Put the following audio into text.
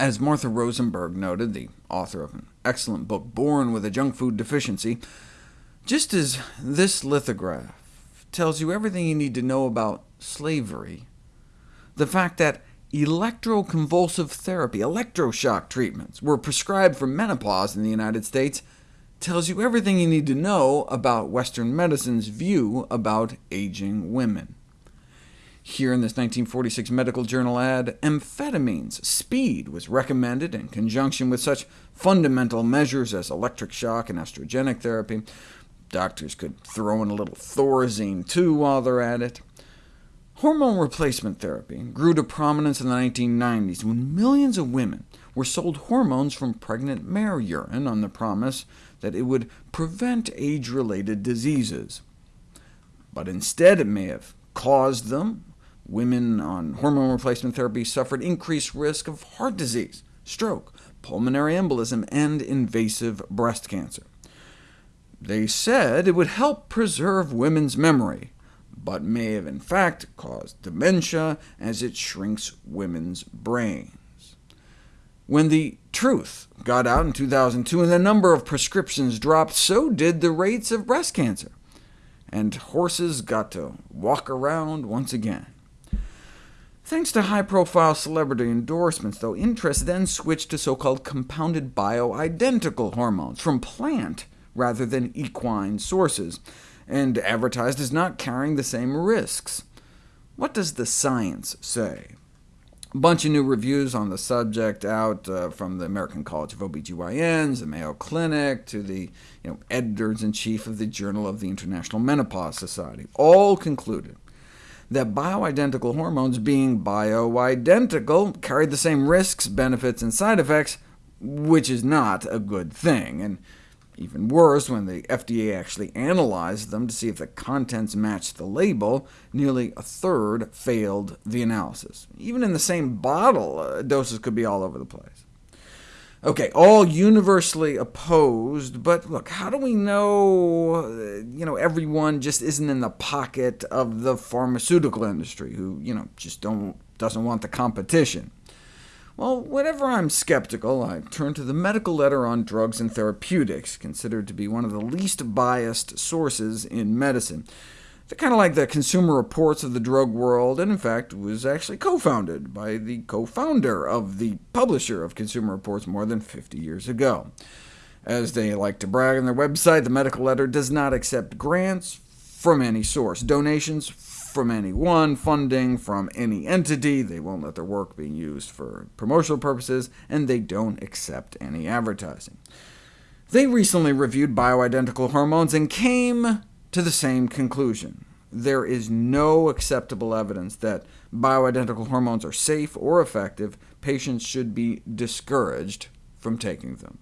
As Martha Rosenberg noted, the author of an excellent book, Born with a Junk Food Deficiency, just as this lithograph tells you everything you need to know about slavery, the fact that electroconvulsive therapy, electroshock treatments, were prescribed for menopause in the United States tells you everything you need to know about Western medicine's view about aging women. Here in this 1946 medical journal ad, amphetamines, speed, was recommended in conjunction with such fundamental measures as electric shock and estrogenic therapy. Doctors could throw in a little Thorazine too while they're at it. Hormone replacement therapy grew to prominence in the 1990s when millions of women were sold hormones from pregnant mare urine on the promise that it would prevent age-related diseases. But instead it may have caused them. Women on hormone replacement therapy suffered increased risk of heart disease, stroke, pulmonary embolism, and invasive breast cancer. They said it would help preserve women's memory, but may have in fact caused dementia as it shrinks women's brains. When the truth got out in 2002 and the number of prescriptions dropped, so did the rates of breast cancer, and horses got to walk around once again. Thanks to high-profile celebrity endorsements, though, interest then switched to so-called compounded bioidentical hormones from plant rather than equine sources, and advertised as not carrying the same risks. What does the science say? A bunch of new reviews on the subject out uh, from the American College of OBGYNs, the Mayo Clinic, to the you know, editors-in-chief of the Journal of the International Menopause Society, all concluded that bioidentical hormones being bioidentical carried the same risks, benefits, and side effects, which is not a good thing. And even worse, when the FDA actually analyzed them to see if the contents matched the label, nearly a third failed the analysis. Even in the same bottle, uh, doses could be all over the place. OK, all universally opposed, but look, how do we know, uh, everyone just isn't in the pocket of the pharmaceutical industry, who you know, just don't, doesn't want the competition? Well, whenever I'm skeptical, I turn to the medical letter on drugs and therapeutics, considered to be one of the least biased sources in medicine. They're kind of like the Consumer Reports of the drug world, and in fact was actually co-founded by the co-founder of the publisher of Consumer Reports more than 50 years ago. As they like to brag on their website, the medical letter does not accept grants from any source, donations from anyone, funding from any entity, they won't let their work be used for promotional purposes, and they don't accept any advertising. They recently reviewed bioidentical hormones and came to the same conclusion. There is no acceptable evidence that bioidentical hormones are safe or effective. Patients should be discouraged from taking them.